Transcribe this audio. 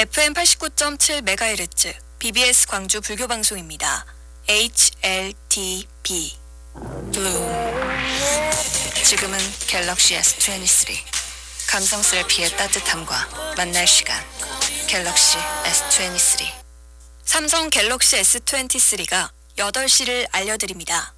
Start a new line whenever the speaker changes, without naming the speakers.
FM 89.7MHz BBS 광주 불교 방송입니다. HLTB Blue 지금은 갤럭시 S23 감성 셀피의 따뜻함과 만날 시간. 갤럭시 S23 삼성 갤럭시 S23가 8시를 알려드립니다.